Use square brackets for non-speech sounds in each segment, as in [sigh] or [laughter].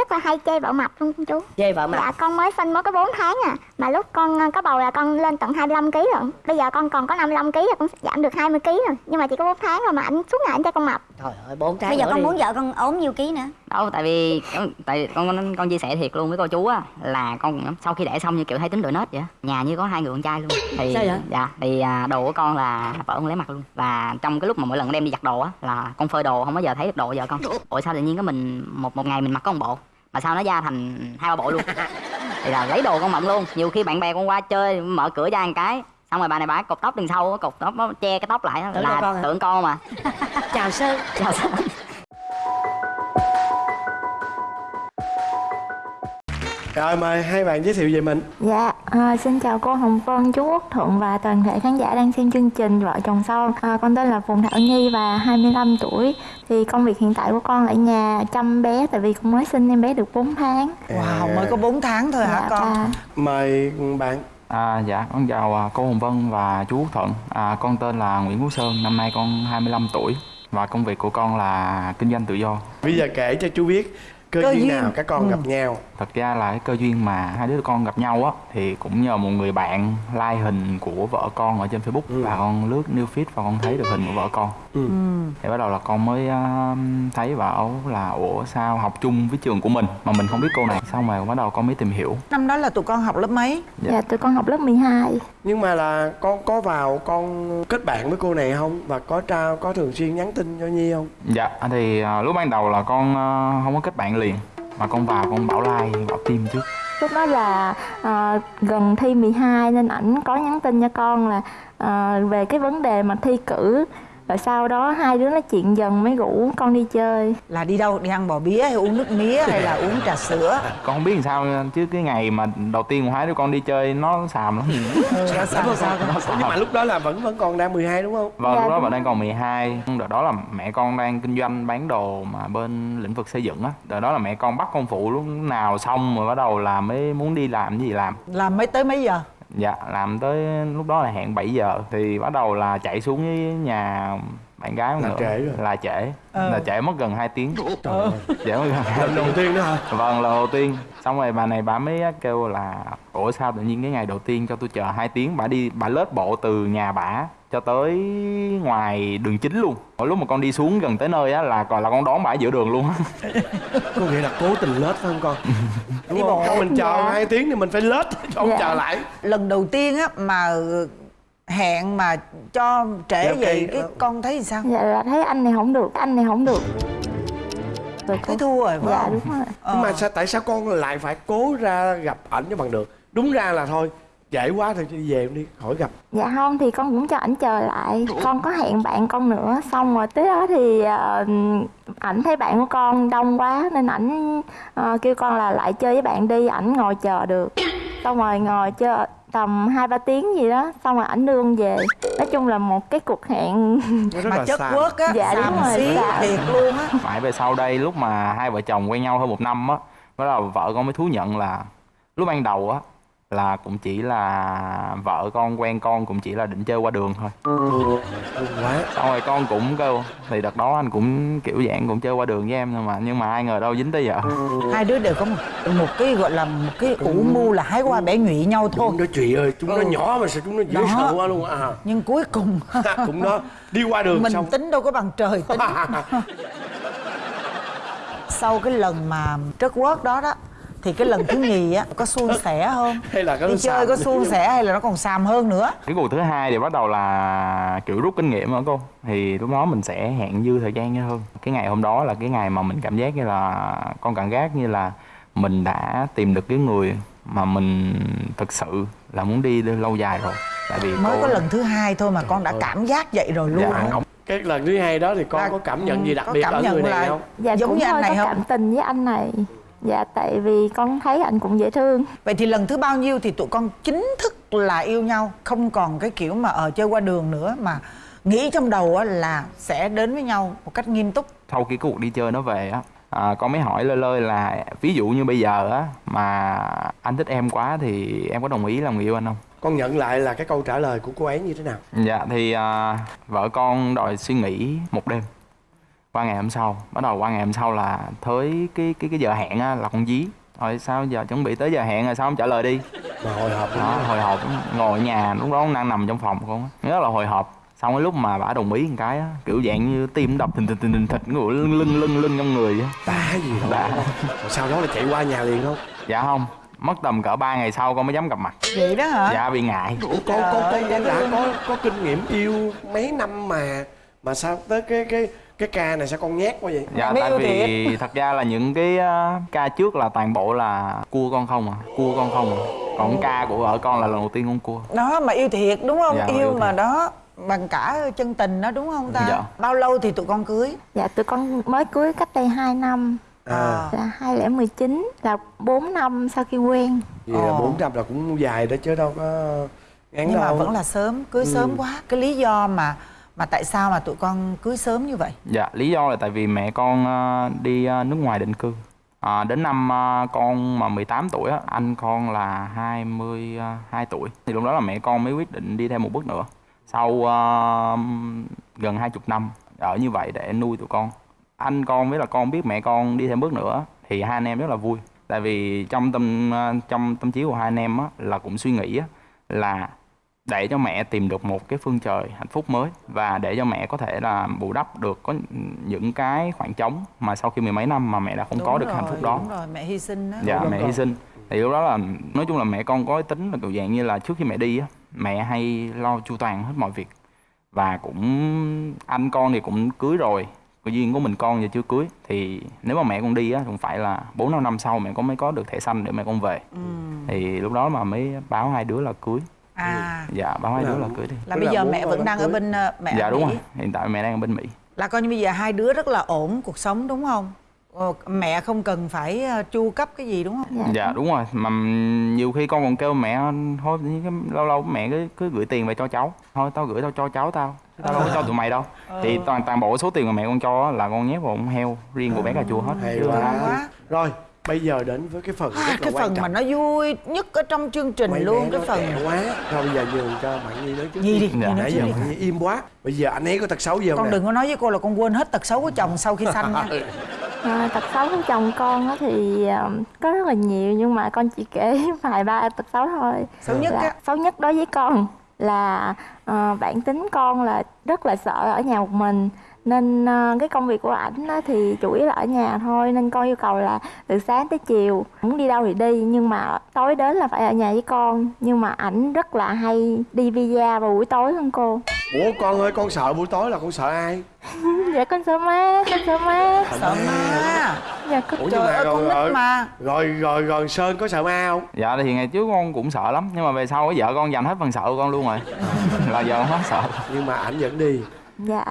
rất là hay chê vợ mập luôn chú. Chê vợ mập. Dạ con mới sinh mới có 4 tháng à mà lúc con ờ, có bầu là con lên tận 25 kg rồi. Bây giờ con còn có 55 kg là con giảm được 20 kg rồi nhưng mà chỉ có 4 tháng rồi mà anh suốt ngày anh cho con mập. Trời ơi bốn tháng bây giờ nữa con đi. muốn vợ con ốm nhiêu ký nữa. Đâu tại vì tại con con, con chia sẻ thiệt luôn với cô chú á là con sau khi đẻ xong như kiểu hay tính đội nết vậy á. nhà như có hai người con trai luôn. Thì Sao vậy? dạ thì à, đồ của con là vợ con lấy mặt luôn. Và trong cái lúc mà mỗi lần đem đi giặt đồ á là con phơi đồ không bao giờ thấy được đồ vợ con. Ủa sao tự nhiên có mình một một ngày mình mặc có một bộ mà sao nó ra thành hai ba bộ luôn? Thì là lấy đồ con mộng luôn. Nhiều khi bạn bè con qua chơi mở cửa ra một cái xong rồi bà này bà cột tóc đằng sau cột tóc nó che cái tóc lại á, Tưởng con là tưởng con mà. Chào sơn. Chào sao? Rồi mời hai bạn giới thiệu về mình Dạ, à, xin chào cô Hồng Vân, chú Quốc Thuận và toàn thể khán giả đang xem chương trình Vợ chồng son. À, con tên là Phùng Thảo Nhi và 25 tuổi. Thì công việc hiện tại của con ở nhà chăm bé tại vì con mới sinh em bé được 4 tháng. Wow, mới có 4 tháng thôi hả dạ, con? và Mời bạn À, dạ, con chào à, cô Hồng Vân và chú Quốc Thuận. À, con tên là Nguyễn Quốc Sơn, năm nay con 25 tuổi và công việc của con là kinh doanh tự do. Bây giờ kể cho chú biết Cơ, Cơ duyên, duyên. nào các con Ừ. gặp nhau Thật ra là cái cơ duyên mà hai đứa con gặp nhau á thì cũng nhờ một người bạn like hình của vợ con ở trên Facebook Ừ. và con lướt new feed và con thấy được hình của vợ con. Ừ. Thì bắt đầu là con mới à, thấy bảo là ủa sao học chung với trường của mình mà mình không biết cô này. Xong rồi bắt đầu con mới tìm hiểu. Năm đó là tụi con học lớp mấy? Dạ. dạ, tụi con học lớp 12. Nhưng mà là con có vào con kết bạn với cô này không Và có trao có thường xuyên nhắn tin cho Nhi không Dạ thì à, lúc ban đầu là con à, không có kết bạn liền mà con vào con bảo like bảo tim trước Lúc đó là à, gần thi 12 nên ảnh có nhắn tin cho con là à, về cái vấn đề mà thi cử. Rồi sau đó hai đứa nói chuyện dần mới rủ con đi chơi. Là đi đâu? Đi ăn bò bía hay uống nước mía hay là uống trà sữa? con không biết làm sao chứ cái ngày mà đầu tiên của hai đứa con đi chơi nó xàm lắm Ừ, nó sao sao con? nó xàm Nhưng mà lúc đó là vẫn vẫn còn đang 12 đúng không vâng Dạ, lúc đó bạn đang còn 12 đợt đó là mẹ con đang kinh doanh bán đồ mà bên lĩnh vực xây dựng á đợt đó là mẹ con bắt con phụ lúc nào xong rồi bắt đầu là mới muốn đi làm cái gì làm Làm mấy tới mấy giờ? Dạ làm tới lúc đó là hẹn 7 giờ thì bắt đầu là chạy xuống với nhà bạn gái Là nữa. trễ rồi. là trễ. Ờ. là trễ mất gần 2 tiếng. Trời ơi. trễ mất gần 2 Lần đầu tiên đó hả? Vâng, lần đầu tiên. Xong rồi bà này bà mới kêu là Ủa sao tự nhiên cái ngày đầu tiên cho tôi chờ 2 tiếng? Bà đi, bà lết bộ từ nhà bà cho tới ngoài đường chính luôn Mỗi lúc mà con đi xuống gần tới nơi á là còn là con đón ở giữa đường luôn á [laughs] Có nghĩa là cố tình lết phải không con [laughs] Đúng Đi không? bộ. Không mình chờ Dạ. hai tiếng thì mình phải lết cho ông Dạ. chờ lại Lần đầu tiên á mà hẹn mà cho trễ Dạ, vậy ok. cái con thấy sao? Dạ là thấy anh này không được, anh này không được. Rồi Thấy thua rồi phải Dạ không? đúng rồi. Nhưng mà Ờ. sao, tại sao con lại phải cố ra gặp ảnh cho bằng được Đúng ra là thôi Trễ quá thì đi về đi khỏi gặp. Dạ không thì con cũng cho ảnh chờ lại. Con có hẹn bạn con nữa. Xong rồi tới đó thì ờ, ảnh thấy bạn của con đông quá Nên ảnh ờ, kêu con là lại chơi với bạn đi Ảnh ngồi chờ được. Xong rồi ngồi chơi tầm 2-3 tiếng gì đó Xong rồi ảnh đưa con về. Nói chung là một cái cuộc hẹn Mà chất quất á, Dạ, đúng rồi, xí dạ. thiệt luôn á. Mãi về sau đây lúc mà hai vợ chồng quen nhau hơn một năm á Bắt đầu vợ con mới thú nhận là Lúc ban đầu á là cũng chỉ là vợ con quen con cũng chỉ là định chơi qua đường thôi quá xong rồi con cũng kêu thì đợt đó anh cũng kiểu dạng cũng chơi qua đường với em thôi mà nhưng mà ai ngờ đâu dính tới vợ Hai đứa đều có một, một cái gọi là một cái ủ mưu là hái qua bẻ nhụy nhau thôi. Chúng nó chị ơi Chúng nó Ừ. nhỏ mà sao chúng nó dễ Đó. sợ quá luôn à Nhưng cuối cùng [laughs] Cũng đó Đi qua đường mình xong tính đâu có bằng trời [laughs] tính. Sau cái lần mà trớt quớt đó đó thì cái lần thứ nhì á có suôn sẻ không? Hay là có đi chơi có suôn sẻ hay là nó còn xàm hơn nữa? cái cuộc thứ hai thì bắt đầu là kiểu rút kinh nghiệm hả cô thì lúc đó mình sẽ hẹn dư thời gian nhau hơn cái ngày hôm đó là cái ngày mà mình cảm giác như là con cảm giác như là mình đã tìm được cái người mà mình thực sự là muốn đi lâu dài rồi tại vì Mới cô- có lần thứ hai thôi mà con đã cảm giác vậy rồi luôn. Dạ, không. Cái lần thứ hai đó thì con Là- có cảm nhận gì đặc biệt ở người này là- không Dạ Giống cũng như anh này có không? cảm tình với anh này Dạ tại vì con thấy anh cũng dễ thương. Vậy thì lần thứ bao nhiêu thì tụi con chính thức là yêu nhau Không còn cái kiểu mà ở chơi qua đường nữa Mà nghĩ trong đầu á là sẽ đến với nhau một cách nghiêm túc. Sau cái cuộc đi chơi nó về á à, con mới hỏi lơi lơi là ví dụ như bây giờ á mà anh thích em quá thì em có đồng ý làm người yêu anh không? Con nhận lại là cái câu trả lời của cô ấy như thế nào? Dạ thì à, vợ con đòi suy nghĩ một đêm qua ngày hôm sau. Bắt đầu qua ngày hôm sau là tới cái cái cái giờ hẹn á, là con dí. Rồi sao giờ chuẩn bị tới giờ hẹn rồi sao không trả lời đi? Mà hồi hộp đó hồi hộp ngồi ở nhà lúc đó con đang nằm trong phòng con á. rất là hồi hộp. Xong cái lúc mà bà đồng ý một cái á kiểu dạng như tim đập thình thình thình thình thịch ngồi lưng lưng lưng lưng trong người á. Đã gì đâu. Rồi sau đó là chạy qua nhà liền không? Dạ không. Mất tầm cỡ 3 ngày sau con mới dám gặp mặt. Vậy đó hả? Dạ bị ngại. Ủa, con con con con đã có có kinh nghiệm yêu mấy năm mà mà sao tới cái cái cái ca này sao con nhát quá vậy? Dạ tại vì [laughs] thật ra là những cái ờ, ca trước là toàn bộ là cua con không à cua con không à. Còn ca của vợ con là lần đầu tiên con cua. Đó mà yêu thiệt đúng không? Dạ, yêu, yêu mà đó bằng cả chân tình đó đúng không ta? Dạ. bao lâu thì tụi con cưới? Dạ tụi con mới cưới cách đây 2 năm. À. Là 2019 là 4 năm sau khi quen. vậy là Ồ. bốn trăm là cũng dài đó chứ đâu có ngắn nhưng mà đâu. vẫn là sớm cưới sớm quá. Cái lý do mà mà tại sao mà tụi con cưới sớm như vậy? Dạ lý do là tại vì mẹ con ờ, đi ờ, nước ngoài định cư. À, đến năm ờ, con mà 18 tuổi á anh con là 22 tuổi. Thì lúc đó là mẹ con mới quyết định đi thêm một bước nữa. Sau uh, gần hai chục năm ở như vậy để nuôi tụi con. Anh con với là con biết mẹ con đi thêm bước nữa thì hai anh em rất là vui. Tại vì trong tâm trong tâm trí của hai anh em á, là cũng suy nghĩ á, là để cho mẹ tìm được một cái phương trời hạnh phúc mới và để cho mẹ có thể là bù đắp được có những cái khoảng trống mà sau khi mười mấy năm mà mẹ đã không có Đúng được rồi, hạnh phúc đó. đúng rồi mẹ hy sinh đó dạ Đúng mẹ rồi. hy sinh. Thì lúc đó là nói chung là mẹ con có cái tính là kiểu dạng như là trước khi mẹ đi á mẹ hay lo chu toàn hết mọi việc. Và cũng anh con thì cũng cưới rồi có duyên của mình con giờ chưa cưới. Thì nếu mà mẹ con đi á cũng phải là bốn năm năm sau mẹ con mới có được thẻ xanh để mẹ con về. Ừ. thì lúc đó mà mới báo hai đứa là cưới à. Dạ hai Là- đứa là cưới đi. là bây giờ mẹ vẫn đang ở cưới. bên ờ, mẹ dạ ở đúng Mỹ. rồi. Hiện tại mẹ đang ở bên mỹ. Là coi như bây giờ hai đứa rất là ổn cuộc sống đúng không? Ờ, mẹ không cần phải ờ, chu cấp cái gì đúng không? Dạ, dạ đúng rồi. Mà nhiều khi con còn kêu mẹ thôi cái- lâu lâu mẹ cứ cứ gửi tiền về cho cháu. Thôi tao gửi tao cho cháu tao. Tao đâu có cho tụi mày đâu. Thì toàn toàn bộ số tiền mà mẹ con cho là con nhét vào con heo riêng của bé cà chua hết. Hay quá. rồi bây giờ đến với cái phần à, rất là cái quan phần trọng. mà nó vui nhất ở trong chương trình Mấy luôn cái phần quá. Rồi bây giờ nhường cho bạn nhi nói trước Nhi đi, Nhi nói nãy giờ bạn nhi im quá. Bây giờ anh ấy có tật xấu gì không con nè? đừng có nói với cô là con quên hết tật xấu của chồng sau khi sanh nha. [laughs] À, tật xấu của chồng con á thì ờ, có rất là nhiều nhưng mà con chỉ kể [laughs] vài ba tật xấu thôi. xấu nhất Là á. xấu nhất đối với con là ờ, bản tính con là rất là sợ ở nhà một mình nên ờ, cái công việc của ảnh á thì chủ yếu là ở nhà thôi nên con yêu cầu là từ sáng tới chiều. Muốn đi đâu thì đi nhưng mà tối đến là phải ở nhà với con. Nhưng mà ảnh rất là hay đi visa vào buổi tối hơn cô. Ủa con ơi con sợ buổi tối là con sợ ai? [laughs] Dạ con sợ má con sợ má. Sợ ma. Dạ con ủa trời mà ơi con rồi, nít mà. rồi rồi rồi sơn có sợ ma không? Dạ thì ngày trước con cũng sợ lắm nhưng mà về sau vợ con dành hết phần sợ của con luôn rồi. [laughs] Là giờ không hết sợ. Nhưng mà ảnh vẫn đi. Dạ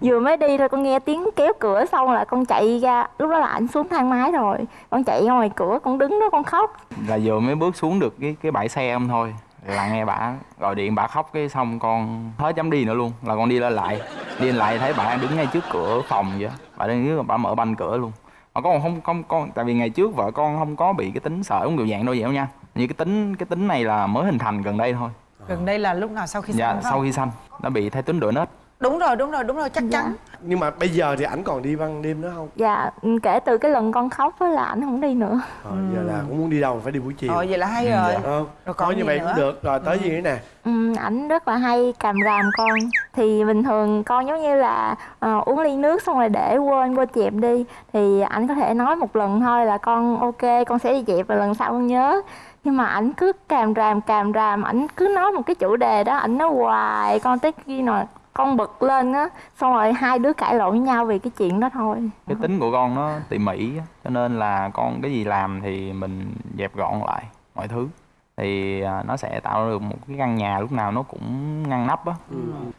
Vừa mới đi thôi con nghe tiếng kéo cửa xong là con chạy ra. Lúc đó là ảnh xuống thang máy rồi. Con chạy ra ngoài cửa con đứng đó con khóc. Là vừa mới bước xuống được cái cái bãi xe không thôi. Là nghe bà gọi điện bà khóc cái xong con hết dám đi nữa luôn. Là con đi lên lại. Đi lên lại thấy bà đứng ngay trước cửa phòng vậy bà đang dưới bà mở banh cửa luôn. Mà con không không con tại vì ngày trước vợ con không có bị cái tính sợ giống kiểu dạng đâu vậy đâu nha. Như cái tính cái tính này là mới hình thành gần đây thôi. Gần đây là lúc nào sau khi dạ sanh không sau khi sanh. Nó bị thay tính đuổi nết đúng rồi đúng rồi đúng rồi chắc chắn. Nhưng mà bây giờ thì ảnh còn đi ban đêm nữa không? Dạ kể từ cái lần con khóc á là ảnh không đi nữa. Ờ, giờ là cũng muốn đi đâu phải đi buổi chiều. Ờ vậy là hay Ừ, rồi. Dạ. không Rồi còn như vậy nữa? cũng được. Rồi tới gì nữa nè? Ừ, Ảnh rất là hay càm ràm con. Thì bình thường con giống như là ờ, uống ly nước xong rồi để quên quên dẹp đi. Thì ảnh có thể nói một lần thôi là con ok con sẽ đi dẹp và lần sau con nhớ. Nhưng mà ảnh cứ càm ràm càm ràm ảnh cứ nói một cái chủ đề đó ảnh nói hoài con tới khi nào con bực lên á xong rồi hai đứa cãi lộn với nhau vì cái chuyện đó thôi. Cái tính của con nó tỉ mỉ á, cho nên là con cái gì làm thì mình dẹp gọn lại mọi thứ. Thì à, nó sẽ tạo được một cái căn nhà lúc nào nó cũng ngăn nắp á.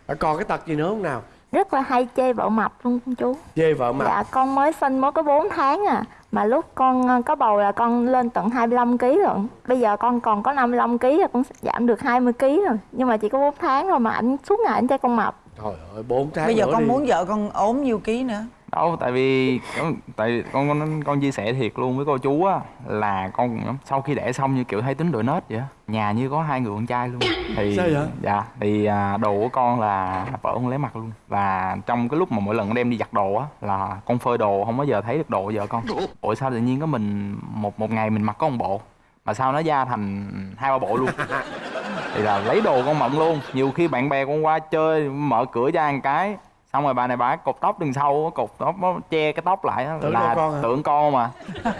À, còn cái tật gì nữa không nào? Rất là hay chê vợ mập luôn con chú. Chê vợ mặt dạ con mới sinh mới có 4 tháng à mà lúc con ờ, có bầu là con lên tận 25 kg rồi bây giờ con còn có 55 kg là con giảm được 20 kg rồi nhưng mà chỉ có 4 tháng rồi mà ảnh suốt ngày ảnh cho con mập trời ơi bốn tháng bây giờ con đi. muốn vợ con ốm nhiêu ký nữa? Đâu tại vì con- tại vì con con con chia sẻ thiệt luôn với cô chú á là con sau khi đẻ xong như kiểu thấy tính đội nết vậy á. Nhà như có hai người con trai luôn. Thì Sao vậy? dạ thì à, đồ của con là vợ con lấy mặt luôn. Và trong cái lúc mà mỗi lần con đem đi giặt đồ á là con phơi đồ không bao giờ thấy được đồ vợ con. Ủa sao tự nhiên có mình một một ngày mình mặc có một bộ mà sao nó ra thành hai ba bộ luôn [laughs] thì là lấy đồ con mận luôn. Nhiều khi bạn bè con qua chơi mở cửa ra một cái xong rồi bà này bà cột tóc đằng sau cột tóc nó che cái tóc lại Tưởng là con hả? tưởng con mà. [laughs]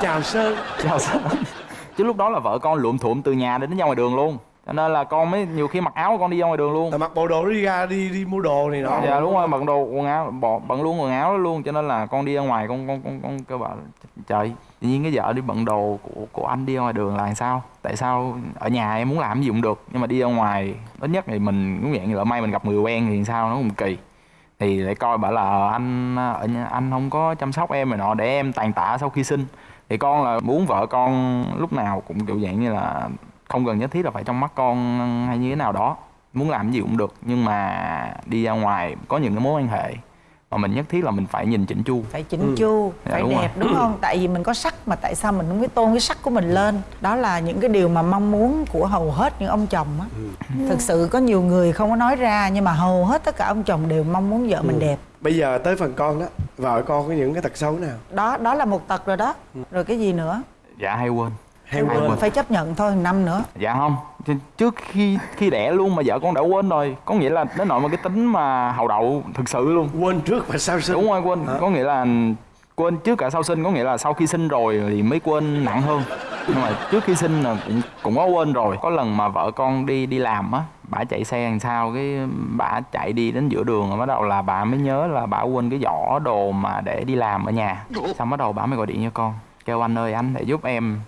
Chào sơn. Chào sao chứ lúc đó là vợ con lụm thuộm từ nhà đến ra ngoài đường luôn. Cho nên là con mới nhiều khi mặc áo con đi ra ngoài đường luôn. Là mặc bộ đồ đi ra đi đi mua đồ này nọ. Dạ đúng rồi bận đồ quần áo bỏ bận luôn quần áo đó luôn. Cho nên là con đi ra ngoài con con con con kêu bảo trời tự nhiên cái vợ đi bận đồ của của anh đi ra ngoài đường là làm sao? Tại sao ở nhà em muốn làm gì cũng được, nhưng mà đi ra ngoài, ít nhất thì mình, cũng dạng như lỡ may mình gặp người quen thì sao nó cũng kỳ. Thì lại coi bảo là ờ, anh ở nhà, anh không có chăm sóc em rồi nọ, để em tàn tạ sau khi sinh. Thì con là muốn vợ con lúc nào cũng kiểu dạng như là không cần nhất thiết là phải trong mắt con hay như thế nào đó. Muốn làm gì cũng được, nhưng mà đi ra ngoài có những cái mối quan hệ mà mình nhất thiết là mình phải nhìn chỉnh chu. Phải chỉnh chu Dạ, phải đúng đẹp rồi. đúng không? Tại vì mình có sắc mà tại sao mình không biết tôn cái sắc của mình lên? Đó là những cái điều mà mong muốn của hầu hết những ông chồng á. Thực sự có nhiều người không có nói ra nhưng mà hầu hết tất cả ông chồng đều mong muốn vợ mình đẹp. Bây giờ tới phần con đó vợ con có những cái tật xấu nào? Đó đó là một tật rồi đó. Rồi cái gì nữa? Dạ hay quên. Hay Hay quên. quên. phải chấp nhận thôi năm nữa. Dạ không Trước khi khi đẻ luôn mà vợ con đã quên rồi có nghĩa là đến nội mà cái tính mà hậu đậu thực sự luôn. Quên trước và sau sinh. Đúng rồi quên. Hả? có nghĩa là quên trước cả sau sinh có nghĩa là sau khi sinh rồi thì mới quên nặng hơn. Nhưng mà trước khi sinh là cũng cũng có quên rồi. Có lần mà vợ con đi đi làm á bả chạy xe làm sao cái bả chạy đi đến giữa đường rồi bắt đầu là bà mới nhớ là bả quên cái giỏ đồ mà để đi làm ở nhà. Xong bắt đầu bả mới gọi điện cho con kêu anh ơi anh để giúp em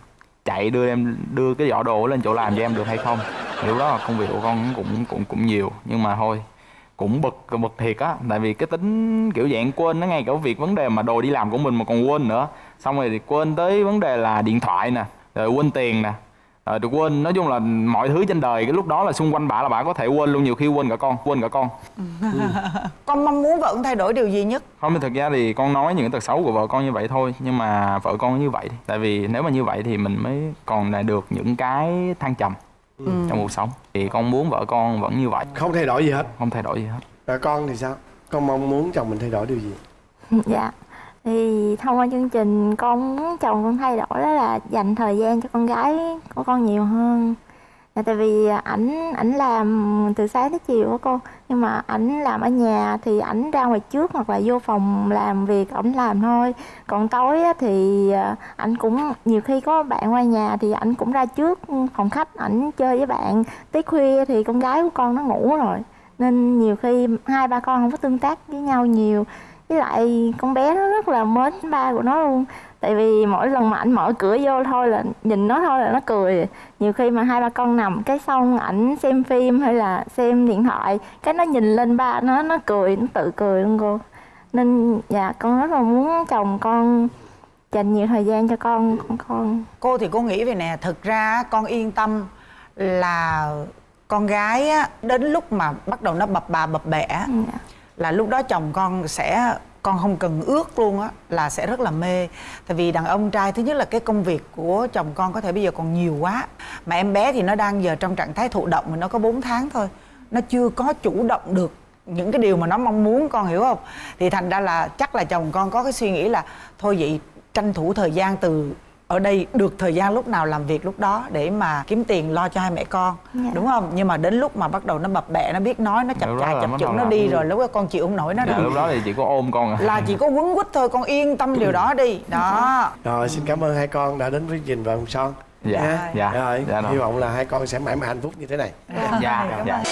chạy đưa em, đưa cái giỏ đồ lên chỗ làm cho em được hay không? Thì lúc đó là công việc của con cũng cũng cũng nhiều, nhưng mà thôi, cũng bực bực thiệt á. Tại vì cái tính kiểu dạng quên nó ngay cả việc vấn đề mà đồ đi làm của mình mà còn quên nữa. Xong rồi thì quên tới vấn đề là điện thoại nè, rồi quên tiền nè rồi được quên. Nói chung là mọi thứ trên đời cái lúc đó là xung quanh bà là bà có thể quên luôn nhiều khi quên cả con quên cả con. [laughs] Con mong muốn vợ con thay đổi điều gì nhất? Không thì thực ra thì con nói những cái tật xấu của vợ con như vậy thôi nhưng mà vợ con như vậy tại vì nếu mà như vậy thì mình mới còn là được những cái thăng trầm trong cuộc sống. Thì con muốn vợ con vẫn như vậy. Không thay đổi gì hết. Không thay đổi gì hết. Rồi con thì sao? Con mong muốn chồng mình thay đổi điều gì? Dạ thì thông qua chương trình con muốn chồng con thay đổi đó là dành thời gian cho con gái của con nhiều hơn. Là tại vì ảnh ảnh làm từ sáng tới chiều á cô nhưng mà ảnh làm ở nhà thì ảnh ra ngoài trước hoặc là vô phòng làm việc ảnh làm thôi. Còn tối á, thì à, ảnh cũng nhiều khi có bạn qua nhà thì ảnh cũng ra trước phòng khách ảnh chơi với bạn. Tới khuya thì con gái của con nó ngủ rồi. Nên nhiều khi hai ba con không có tương tác với nhau nhiều với lại con bé nó rất là mến ba của nó luôn. Tại vì mỗi lần mà ảnh mở cửa vô thôi là nhìn nó thôi là nó cười. Nhiều khi mà hai ba con nằm cái xong ảnh xem phim hay là xem điện thoại cái nó nhìn lên ba nó nó cười nó tự cười luôn cô. Nên dạ con rất là muốn chồng con dành nhiều thời gian cho con con con. Cô thì cô nghĩ về nè thực ra con yên tâm là con gái á, đến lúc mà bắt đầu nó bập bà bập bẹ dạ là lúc đó chồng con sẽ, con không cần ước luôn á, là sẽ rất là mê. Tại vì đàn ông trai, thứ nhất là cái công việc của chồng con có thể bây giờ còn nhiều quá. Mà em bé thì nó đang giờ trong trạng thái thụ động mà nó có 4 tháng thôi. Nó chưa có chủ động được những cái điều mà nó mong muốn, con hiểu không? Thì thành ra là chắc là chồng con có cái suy nghĩ là thôi vậy tranh thủ thời gian từ ở đây được thời gian lúc nào làm việc lúc đó để mà kiếm tiền lo cho hai mẹ con Dạ. đúng không? Nhưng mà đến lúc mà bắt đầu nó bập bẹ nó biết nói nó chập chà chập chững nó đi rồi lúc đó con chịu không nổi nó dạ, rồi lúc đó thì chỉ có ôm con à. Là chỉ có quấn quýt thôi con yên tâm điều đó đi. Đó. Rồi xin cảm ơn hai con đã đến với chương trình vòng son. Dạ, nha. dạ, rồi dạ rồi. hy vọng là hai con sẽ mãi mãi hạnh phúc như thế này. Dạ. Dạ